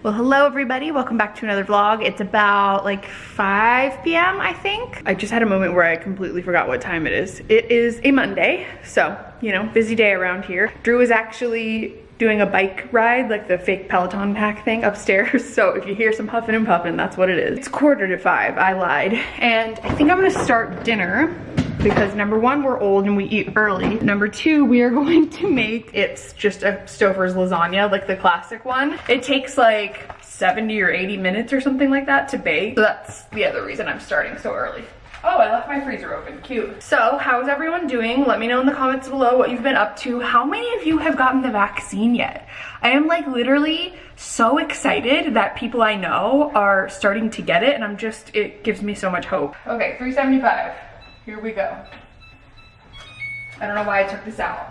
Well, hello everybody. Welcome back to another vlog. It's about like 5 p.m. I think. I just had a moment where I completely forgot what time it is. It is a Monday, so, you know, busy day around here. Drew is actually doing a bike ride, like the fake Peloton pack thing upstairs. So if you hear some huffing and puffing, that's what it is. It's quarter to five, I lied. And I think I'm gonna start dinner because number one, we're old and we eat early. Number two, we are going to make, it's just a Stouffer's lasagna, like the classic one. It takes like 70 or 80 minutes or something like that to bake. So that's the other reason I'm starting so early. Oh, I left my freezer open, cute. So how's everyone doing? Let me know in the comments below what you've been up to. How many of you have gotten the vaccine yet? I am like literally so excited that people I know are starting to get it and I'm just, it gives me so much hope. Okay, 375. Here we go. I don't know why I took this out.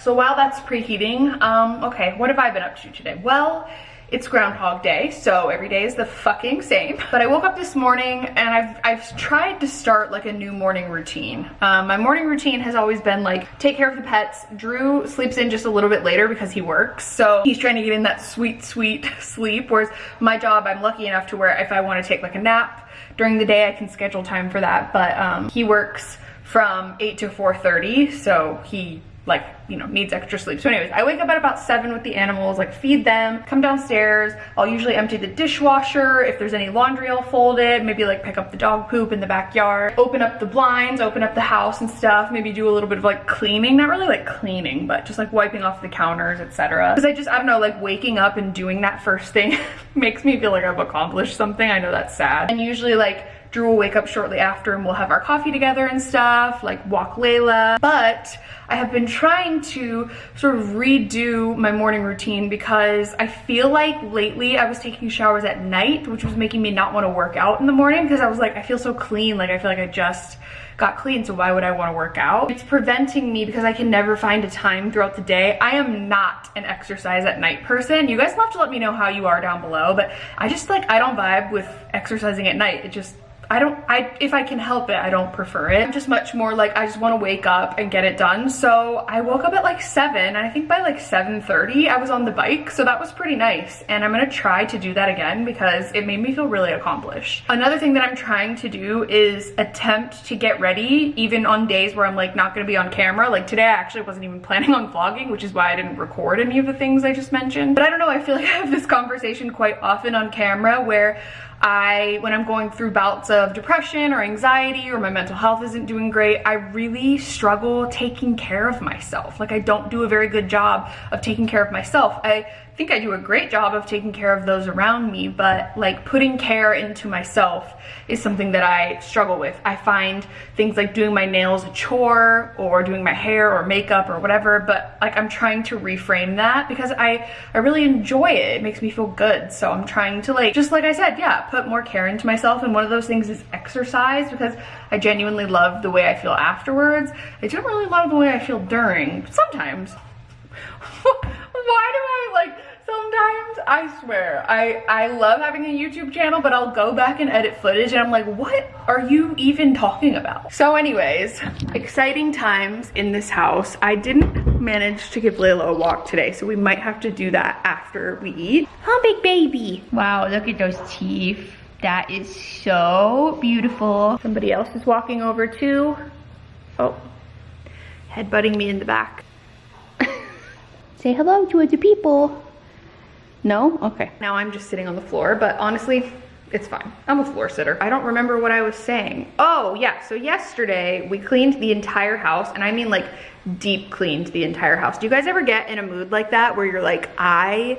So while that's preheating, um, okay, what have I been up to today? Well, it's Groundhog Day, so every day is the fucking same. But I woke up this morning and I've, I've tried to start like a new morning routine. Um, my morning routine has always been like take care of the pets. Drew sleeps in just a little bit later because he works. So he's trying to get in that sweet, sweet sleep. Whereas my job, I'm lucky enough to where if I want to take like a nap, during the day I can schedule time for that, but um, he works from 8 to 4.30, so he like, you know, needs extra sleep. So anyways, I wake up at about seven with the animals, like feed them, come downstairs. I'll usually empty the dishwasher. If there's any laundry, I'll fold it. Maybe like pick up the dog poop in the backyard, open up the blinds, open up the house and stuff. Maybe do a little bit of like cleaning, not really like cleaning, but just like wiping off the counters, etc. Cause I just, I don't know, like waking up and doing that first thing makes me feel like I've accomplished something. I know that's sad. And usually like Drew will wake up shortly after and we'll have our coffee together and stuff, like walk Layla. But I have been trying to sort of redo my morning routine because I feel like lately I was taking showers at night, which was making me not want to work out in the morning because I was like, I feel so clean. Like I feel like I just got clean, so why would I want to work out? It's preventing me because I can never find a time throughout the day. I am not an exercise at night person. You guys have to let me know how you are down below, but I just like, I don't vibe with exercising at night. It just, I don't, I if I can help it, I don't prefer it. I'm just much more like, I just want to wake up and get it done. So I woke up at like 7, and I think by like 7.30, I was on the bike. So that was pretty nice. And I'm going to try to do that again because it made me feel really accomplished. Another thing that I'm trying to do is attempt to get ready, even on days where I'm like not going to be on camera. Like today, I actually wasn't even planning on vlogging, which is why I didn't record any of the things I just mentioned. But I don't know, I feel like I have this conversation quite often on camera where I, when I'm going through bouts of depression or anxiety or my mental health isn't doing great, I really struggle taking care of myself. Like I don't do a very good job of taking care of myself. I think I do a great job of taking care of those around me, but like putting care into myself is something that I struggle with. I find things like doing my nails a chore or doing my hair or makeup or whatever, but like I'm trying to reframe that because I, I really enjoy it. It makes me feel good. So I'm trying to like, just like I said, yeah, put more care into myself. And one of those things is exercise because I genuinely love the way I feel afterwards. I don't really love the way I feel during, sometimes. Why do I sometimes I swear. I I love having a YouTube channel but I'll go back and edit footage and I'm like what are you even talking about? So anyways exciting times in this house. I didn't manage to give Layla a walk today so we might have to do that after we eat. Huh big baby. Wow look at those teeth. That is so beautiful. Somebody else is walking over too. Oh. Headbutting me in the back. Say hello to the people no? Okay. Now I'm just sitting on the floor, but honestly, it's fine. I'm a floor sitter. I don't remember what I was saying. Oh yeah, so yesterday we cleaned the entire house and I mean like deep cleaned the entire house. Do you guys ever get in a mood like that where you're like, I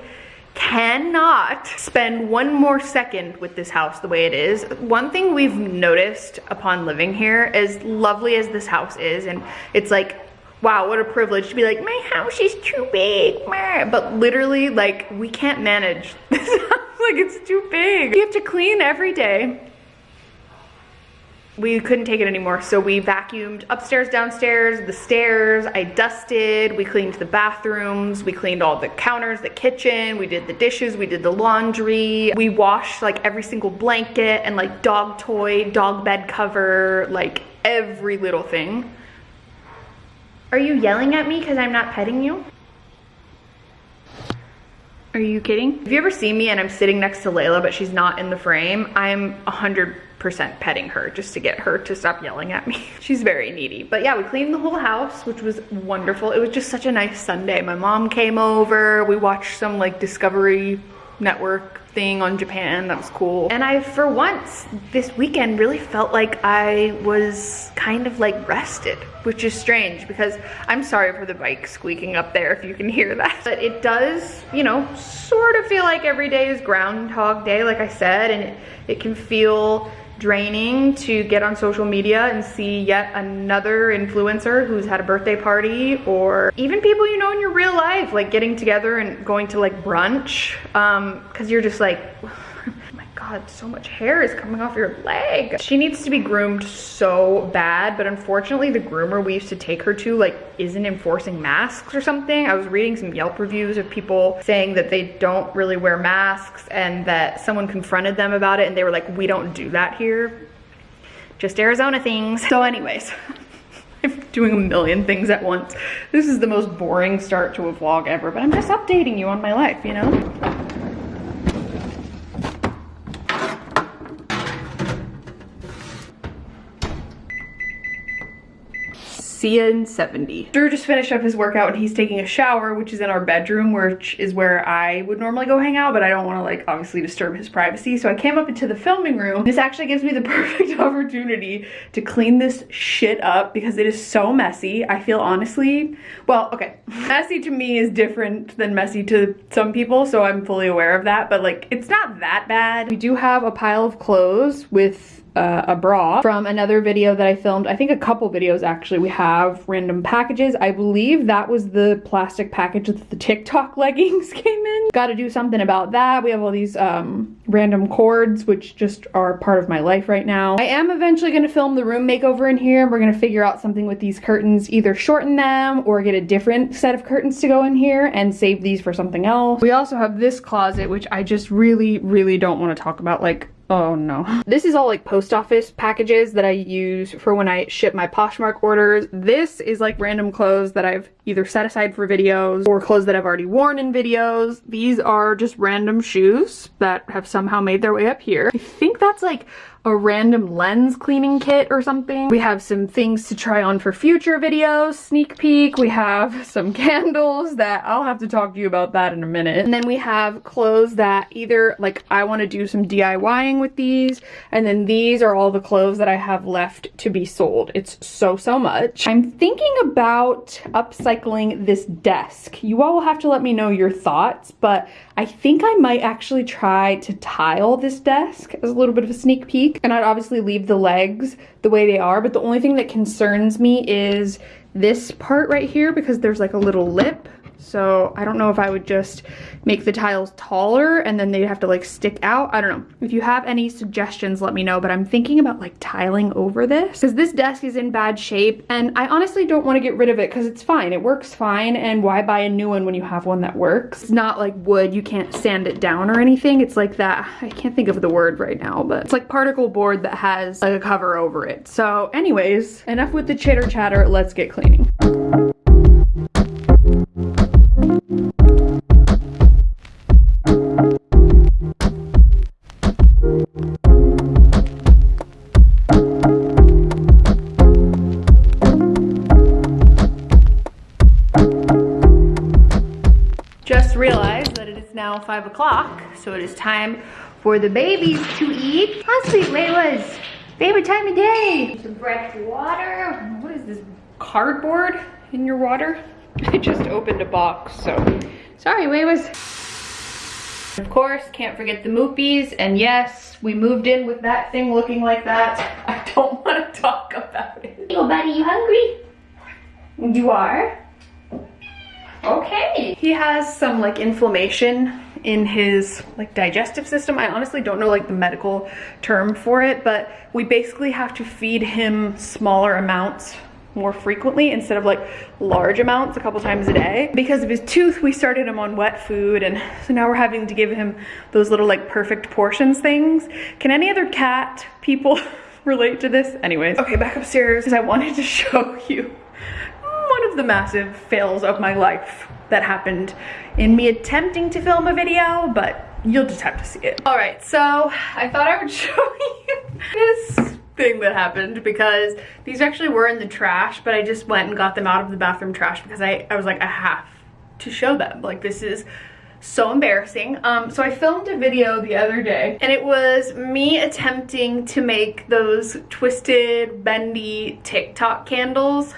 cannot spend one more second with this house the way it is. One thing we've noticed upon living here, as lovely as this house is, and it's like wow, what a privilege to be like, my house is too big. But literally, like, we can't manage this house. like, it's too big. You have to clean every day. We couldn't take it anymore, so we vacuumed upstairs, downstairs, the stairs. I dusted, we cleaned the bathrooms, we cleaned all the counters, the kitchen, we did the dishes, we did the laundry. We washed like every single blanket and like dog toy, dog bed cover, like every little thing. Are you yelling at me because I'm not petting you? Are you kidding? If you ever see me and I'm sitting next to Layla, but she's not in the frame, I'm 100% petting her just to get her to stop yelling at me. she's very needy. But yeah, we cleaned the whole house, which was wonderful. It was just such a nice Sunday. My mom came over. We watched some like Discovery Network thing on Japan. That was cool. And I, for once, this weekend really felt like I was kind of like rested, which is strange because I'm sorry for the bike squeaking up there if you can hear that. But it does, you know, sort of feel like every day is Groundhog Day, like I said, and it, it can feel draining to get on social media and see yet another influencer who's had a birthday party or even people you know in your real life like getting together and going to like brunch. Um because you're just like God, so much hair is coming off your leg. She needs to be groomed so bad, but unfortunately the groomer we used to take her to like isn't enforcing masks or something. I was reading some Yelp reviews of people saying that they don't really wear masks and that someone confronted them about it and they were like, we don't do that here. Just Arizona things. So anyways, I'm doing a million things at once. This is the most boring start to a vlog ever, but I'm just updating you on my life, you know? Cian 70. Drew just finished up his workout and he's taking a shower, which is in our bedroom, which is where I would normally go hang out, but I don't want to like obviously disturb his privacy. So I came up into the filming room. This actually gives me the perfect opportunity to clean this shit up because it is so messy. I feel honestly, well, okay, messy to me is different than messy to some people, so I'm fully aware of that, but like it's not that bad. We do have a pile of clothes with uh, a bra from another video that I filmed. I think a couple videos actually. We have random packages. I believe that was the plastic package that the TikTok leggings came in. Got to do something about that. We have all these um, random cords, which just are part of my life right now. I am eventually going to film the room makeover in here. And we're going to figure out something with these curtains, either shorten them or get a different set of curtains to go in here and save these for something else. We also have this closet, which I just really, really don't want to talk about. Like, Oh no. This is all like post office packages that I use for when I ship my Poshmark orders. This is like random clothes that I've either set aside for videos or clothes that I've already worn in videos. These are just random shoes that have somehow made their way up here. I think that's like a random lens cleaning kit or something. We have some things to try on for future videos, sneak peek. We have some candles that I'll have to talk to you about that in a minute. And then we have clothes that either like I want to do some DIYing with these and then these are all the clothes that I have left to be sold. It's so, so much. I'm thinking about upcycling this desk. You all will have to let me know your thoughts, but I think I might actually try to tile this desk as a little bit of a sneak peek. And I'd obviously leave the legs the way they are, but the only thing that concerns me is this part right here because there's like a little lip so I don't know if I would just make the tiles taller and then they'd have to like stick out. I don't know. If you have any suggestions, let me know. But I'm thinking about like tiling over this because this desk is in bad shape and I honestly don't want to get rid of it because it's fine. It works fine. And why buy a new one when you have one that works? It's not like wood. You can't sand it down or anything. It's like that. I can't think of the word right now, but it's like particle board that has like a cover over it. So anyways, enough with the chitter chatter. Let's get cleaning. So it is time for the babies to eat. How sweet Layla's favorite time of day. Some fresh water. What is this, cardboard in your water? I just opened a box, so sorry Layla's. Of course, can't forget the moopies, and yes, we moved in with that thing looking like that. I don't want to talk about it. Yo, buddy, you hungry? You are? Okay. He has some like inflammation in his like digestive system. I honestly don't know like the medical term for it, but we basically have to feed him smaller amounts more frequently instead of like large amounts a couple times a day. Because of his tooth, we started him on wet food and so now we're having to give him those little like perfect portions things. Can any other cat people relate to this? Anyways, okay, back upstairs because I wanted to show you the massive fails of my life that happened in me attempting to film a video, but you'll just have to see it. All right, so I thought I would show you this thing that happened because these actually were in the trash, but I just went and got them out of the bathroom trash because I, I was like, I have to show them. Like this is so embarrassing. Um, so I filmed a video the other day and it was me attempting to make those twisted, bendy TikTok candles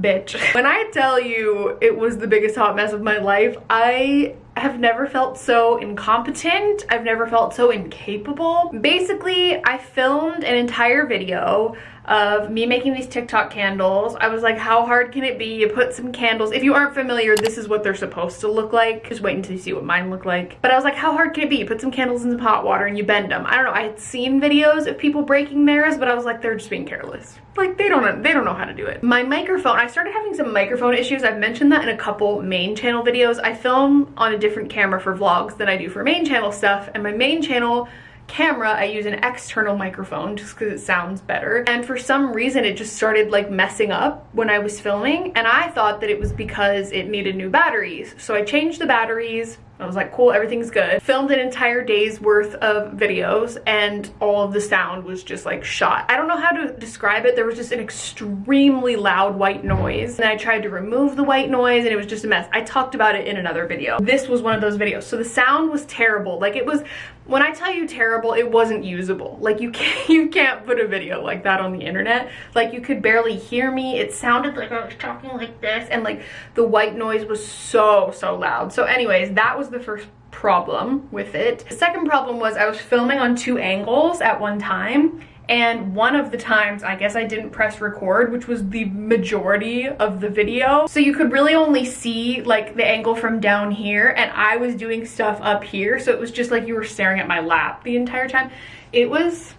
bitch. When I tell you it was the biggest hot mess of my life, I have never felt so incompetent. I've never felt so incapable. Basically, I filmed an entire video of me making these TikTok candles. I was like, how hard can it be? You put some candles. If you aren't familiar, this is what they're supposed to look like. Just wait until you see what mine look like. But I was like, how hard can it be? You put some candles in some hot water and you bend them. I don't know. I had seen videos of people breaking theirs, but I was like, they're just being careless. Like they don't they don't know how to do it. My microphone, I started having some microphone issues. I've mentioned that in a couple main channel videos. I film on a different camera for vlogs than I do for main channel stuff. And my main channel camera, I use an external microphone just because it sounds better. And for some reason, it just started like messing up when I was filming. And I thought that it was because it needed new batteries. So I changed the batteries, I was like, cool, everything's good. Filmed an entire day's worth of videos and all of the sound was just like shot. I don't know how to describe it. There was just an extremely loud white noise. And I tried to remove the white noise and it was just a mess. I talked about it in another video. This was one of those videos. So the sound was terrible. Like it was, when I tell you terrible, it wasn't usable. Like you can't, you can't put a video like that on the internet. Like you could barely hear me. It sounded like I was talking like this and like the white noise was so, so loud. So anyways, that was the first problem with it. The second problem was I was filming on two angles at one time and one of the times I guess I didn't press record which was the majority of the video. So you could really only see like the angle from down here and I was doing stuff up here so it was just like you were staring at my lap the entire time. It was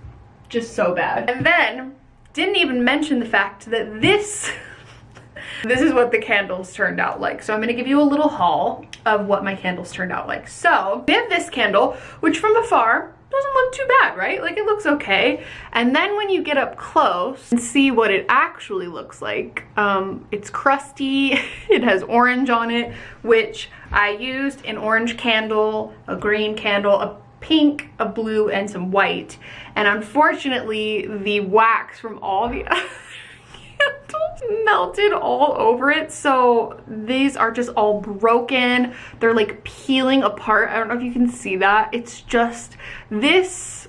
just so bad. And then didn't even mention the fact that this this is what the candles turned out like. So I'm gonna give you a little haul of what my candles turned out like. So we have this candle, which from afar doesn't look too bad, right? Like it looks okay. And then when you get up close and see what it actually looks like, um, it's crusty, it has orange on it, which I used an orange candle, a green candle, a pink, a blue, and some white. And unfortunately, the wax from all the melted all over it. So these are just all broken. They're like peeling apart. I don't know if you can see that. It's just this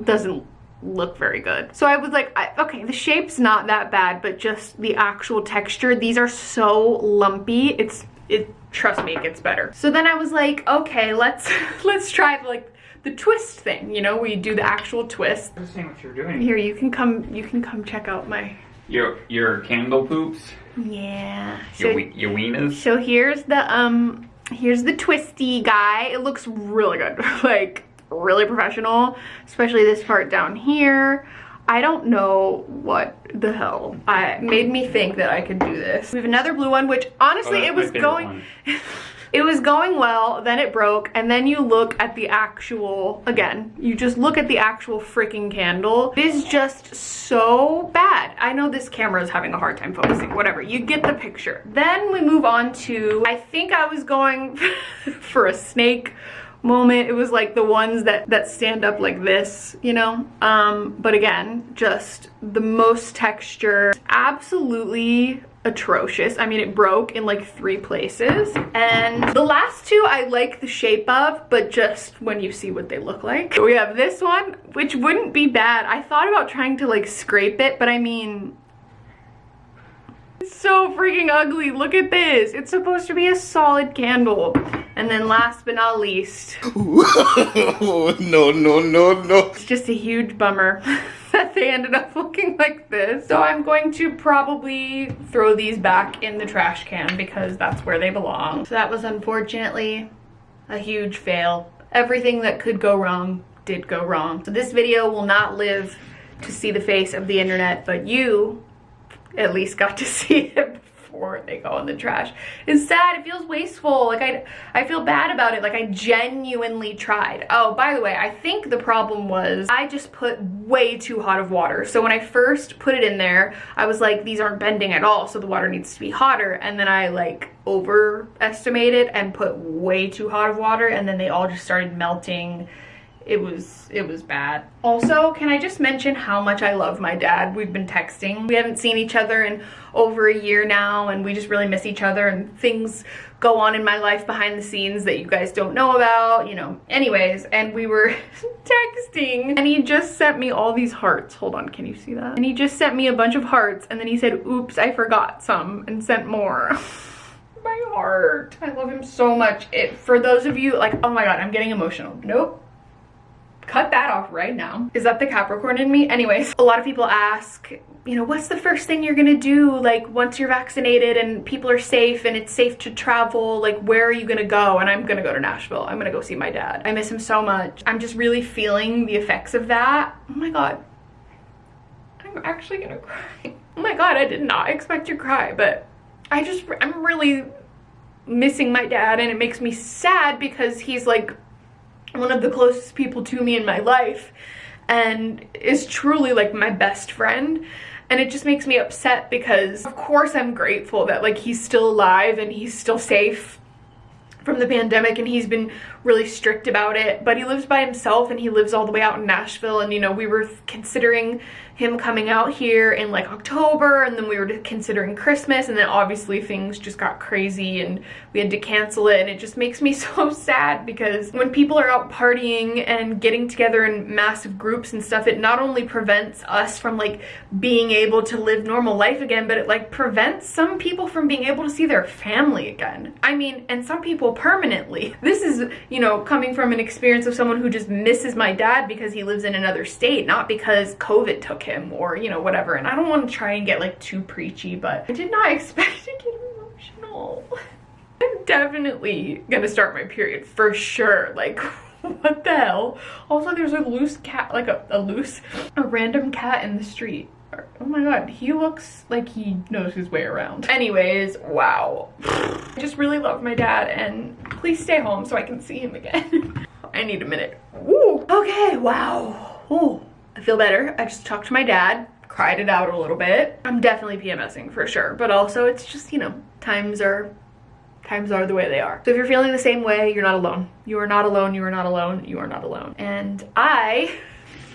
doesn't look very good. So i was like I, okay the shape's not that bad but just the actual texture these are so lumpy. It's it trust me it gets better. So then i was like okay let's let's try like the twist thing. You know we do the actual twist. Understand what you're doing. here you can come you can come check out my Your your candle poops. yeah Your so, your weenas. so here's the um here's the twisty guy it looks really good like really professional especially this part down here I don't know what the hell I made me think that I could do this. We have another blue one, which honestly Oh, it was going. it was going well, then it broke, and then you look at the actual, again, you just look at the actual freaking candle. It is just so bad. I know this camera is having a hard time focusing, whatever, you get the picture. Then we move on to, I think I was going for a snake moment. It was like the ones that, that stand up like this, you know? Um, but again, just the most texture, absolutely atrocious. I mean, it broke in like three places. And the last two I like the shape of, but just when you see what they look like. We have this one, which wouldn't be bad. I thought about trying to like scrape it, but I mean, it's so freaking ugly. Look at this. It's supposed to be a solid candle. And then last but not least, no, no, no, no. it's just a huge bummer that they ended up looking like this. So I'm going to probably throw these back in the trash can because that's where they belong. So that was unfortunately a huge fail. Everything that could go wrong did go wrong. So this video will not live to see the face of the internet, but you at least got to see it before they go in the trash. It's sad, it feels wasteful. Like I, I feel bad about it. Like I genuinely tried. Oh, by the way, I think the problem was I just put way too hot of water. So when I first put it in there, I was like, these aren't bending at all. So the water needs to be hotter. And then I like overestimated and put way too hot of water. And then they all just started melting it was it was bad. Also can i just mention how much i love my dad? We've been texting. We haven't seen each other in over a year now and we just really miss each other and things go on in my life behind the scenes that you guys don't know about you know. Anyways and we were texting and he just sent me all these hearts. Hold on can you see that? And he just sent me a bunch of hearts and then he said oops i forgot some and sent more. My heart. I love him so much. It for those of you like oh my god i'm getting emotional. Nope cut that off right now. Is that the Capricorn in me? Anyways, a lot of people ask, you know, what's the first thing you're gonna do like once you're vaccinated and people are safe and it's safe to travel, like where are you gonna go? And I'm gonna go to Nashville. I'm gonna go see my dad. I miss him so much. I'm just really feeling the effects of that. Oh my God, I'm actually gonna cry. Oh my God, I did not expect to cry, but I just, I'm really missing my dad and it makes me sad because he's like one of the closest people to me in my life and is truly like my best friend. And it just makes me upset because of course I'm grateful that like he's still alive and he's still safe from the pandemic and he's been really strict about it but he lives by himself and he lives all the way out in Nashville and you know we were considering him coming out here in like October and then we were considering Christmas and then obviously things just got crazy and we had to cancel it and it just makes me so sad because when people are out partying and getting together in massive groups and stuff it not only prevents us from like being able to live normal life again but it like prevents some people from being able to see their family again. I mean and some people permanently. This is you know coming from an experience of someone who just misses my dad because he lives in another state not because COVID took him or, you know, whatever. And I don't want to try and get like too preachy, but I did not expect to get emotional. I'm definitely gonna start my period for sure. Like, what the hell? Also, there's a loose cat, like a, a loose, a random cat in the street. Oh my god, he looks like he knows his way around. Anyways, wow. I just really love my dad and please stay home so I can see him again. I need a minute. Woo! Okay, wow. Ooh. I feel better. I just talked to my dad, cried it out a little bit. I'm definitely PMSing for sure, but also it's just, you know, times are times are the way they are. So if you're feeling the same way, you're not alone. You are not alone, you are not alone, you are not alone. And I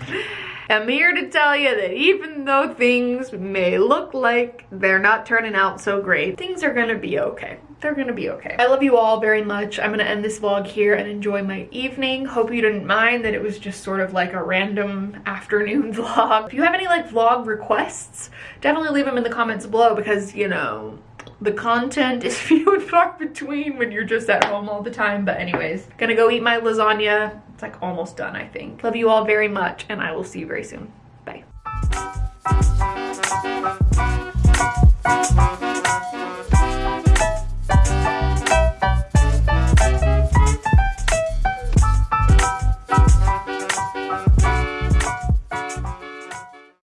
am here to tell you that even though things may look like they're not turning out so great, things are gonna be okay they're gonna be okay. I love you all very much. I'm gonna end this vlog here and enjoy my evening. Hope you didn't mind that it was just sort of like a random afternoon vlog. If you have any like vlog requests, definitely leave them in the comments below because, you know, the content is few and far between when you're just at home all the time. But anyways, gonna go eat my lasagna. It's like almost done, I think. Love you all very much and I will see you very soon. Bye.